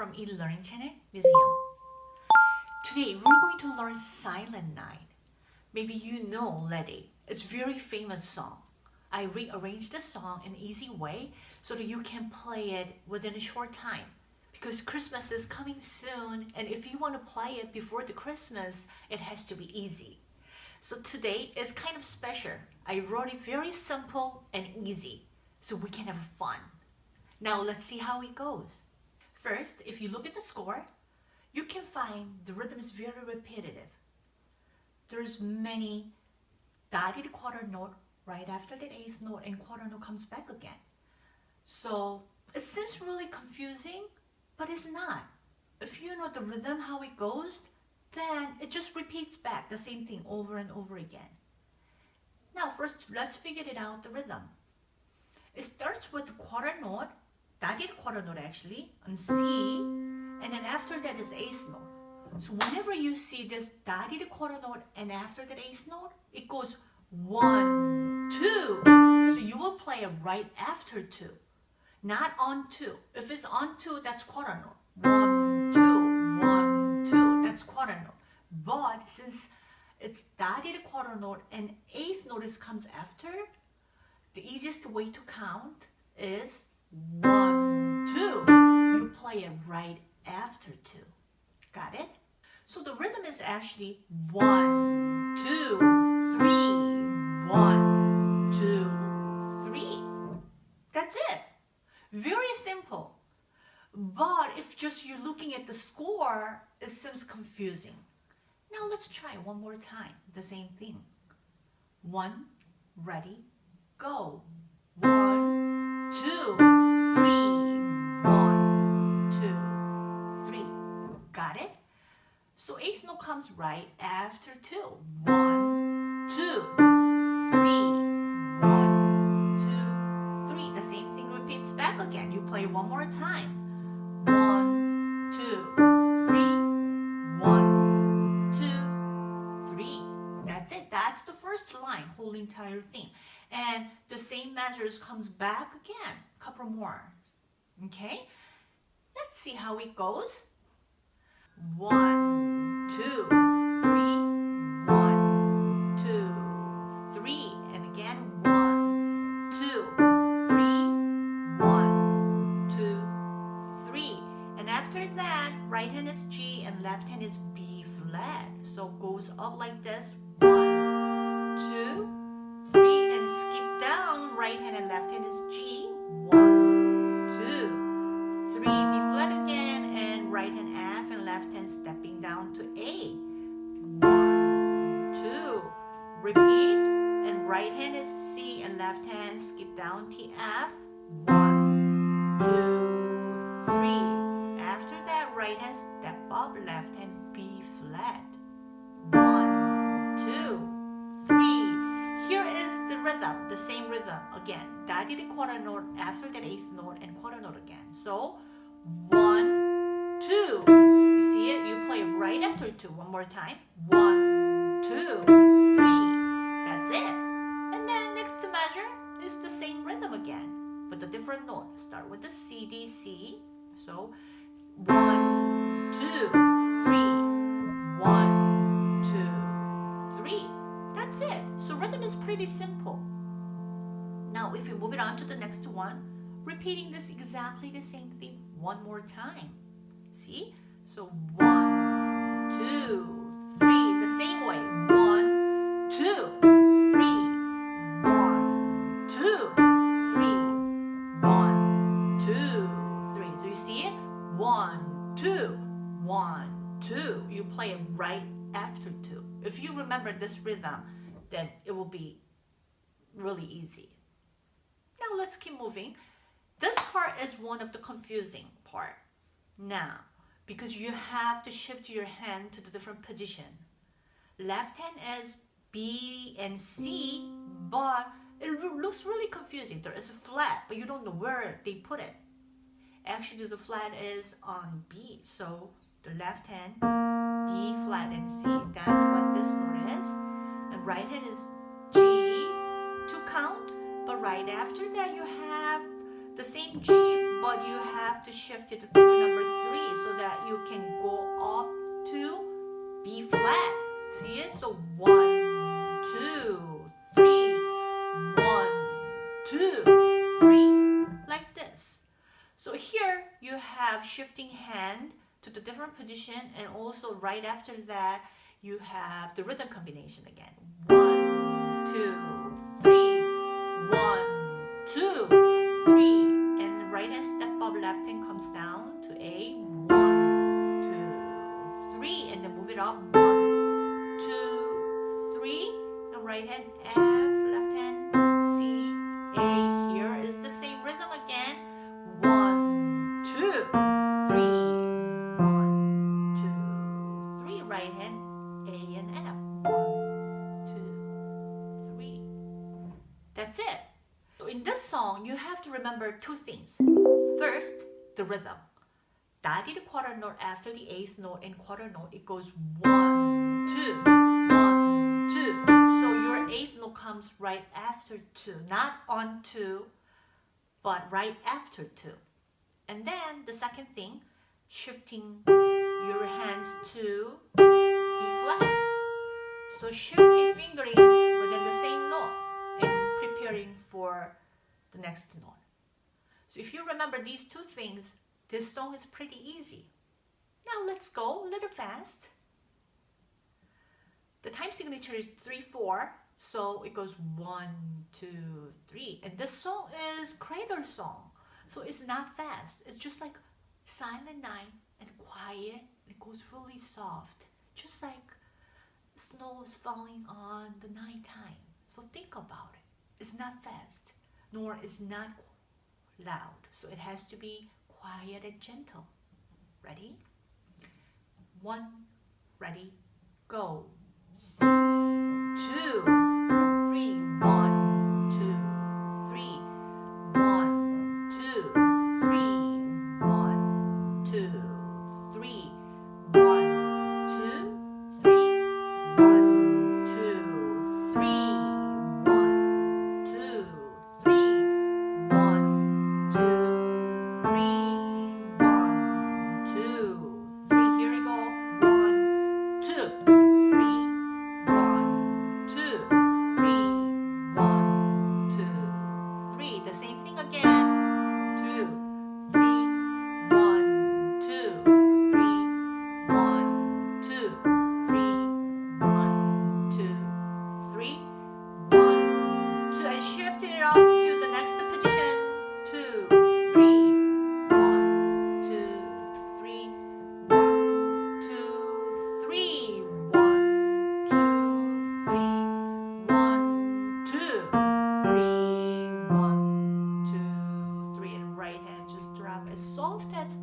From eLearning Channel Museum. Today we're going to learn Silent Night. Maybe you know already. It's very famous song. I rearranged the song in easy way so that you can play it within a short time. Because Christmas is coming soon and if you want to play it before the Christmas, it has to be easy. So today is kind of special. I wrote it very simple and easy so we can have fun. Now let's see how it goes. First, if you look at the score, you can find the rhythm is very repetitive. There's many dotted quarter note right after the eighth note and quarter note comes back again. So it seems really confusing, but it's not. If you know the rhythm, how it goes, then it just repeats back the same thing over and over again. Now first, let's figure it out, the rhythm. It starts with the quarter note, dotted quarter note actually, on C, and then after that is eighth note. So whenever you see this dotted quarter note and after that eighth note, it goes one, two. So you will play it right after two, not on two. If it's on two, that's quarter note. One, two, one, two, that's quarter note. But since it's dotted quarter note and eighth notice comes after, the easiest way to count is one, two. You play it right after two. Got it? So the rhythm is actually one, two, three, one, two, three. That's it. Very simple. But if just you're looking at the score, it seems confusing. Now let's try one more time, the same thing. One, ready, go. Comes right after two. One, two, three, one, two, three. The same thing repeats back again. You play one more time. One, two, three, one, two, three. That's it. That's the first line, whole entire thing. And the same measures comes back again, couple more. Okay? Let's see how it goes. One, two, F. One, two, three. After that, right hand step up, left hand B flat. One, two, three. Here is the rhythm, the same rhythm. Again, dotted quarter note after that eighth note and quarter note again. So, one, two. You see it? You play right after two. One more time. One, two, three. That's it. And then next measure is the same rhythm again, but a different note. Start with the C, D, C. So, one, two, three. One, two, three. That's it. So rhythm is pretty simple. Now if you move it on to the next one, repeating this exactly the same thing one more time. See? So one, two, three. The same way. Remember this rhythm, then it will be really easy. Now let's keep moving. This part is one of the confusing part. Now, because you have to shift your hand to the different position. Left hand is B and C, but it looks really confusing. There is a flat, but you don't know where they put it. Actually, the flat is on B, so the left hand, B flat and C. That's what this note is. And right hand is G to count, but right after that you have the same G but you have to shift it to finger number three so that you can go up to B flat. See it? So one, two, three, one, two, three, like this. So here you have shifting hand to the different position and also right after that you have the rhythm combination again. Remember two things. First, the rhythm. The quarter note after the eighth note and quarter note, it goes one, two, one, two. So your eighth note comes right after two, not on two, but right after two. And then the second thing, shifting your hands to B flat. So shifting fingering within the same note and preparing for the next note. So if you remember these two things, this song is pretty easy. Now let's go a little fast. The time signature is 3-4, so it goes 1, 2, 3. And this song is cradle song, so it's not fast. It's just like silent night and quiet. It goes really soft, just like snow is falling on the nighttime. So think about it. It's not fast, nor is not loud. So it has to be quiet and gentle. Ready? One, ready, go. Two,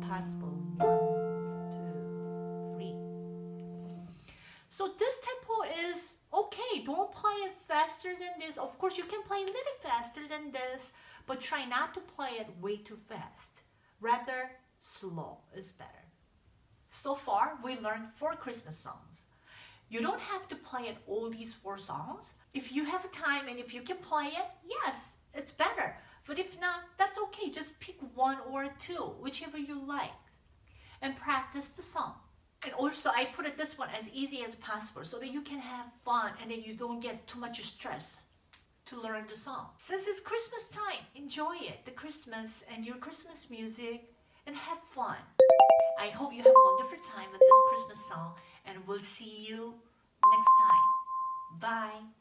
possible. One, two, three. So this tempo is okay. Don't play it faster than this. Of course, you can play a little faster than this, but try not to play it way too fast. Rather, slow is better. So far, we learned four Christmas songs. You don't have to play it all these four songs. If you have time and if you can play it, yes, it's better. But if not, that's okay. Just pick one or two, whichever you like, and practice the song. And also, I put it this one as easy as possible so that you can have fun and then you don't get too much stress to learn the song. Since it's Christmas time, enjoy it, the Christmas and your Christmas music, and have fun. I hope you have a wonderful time with this Christmas song, and we'll see you next time. Bye.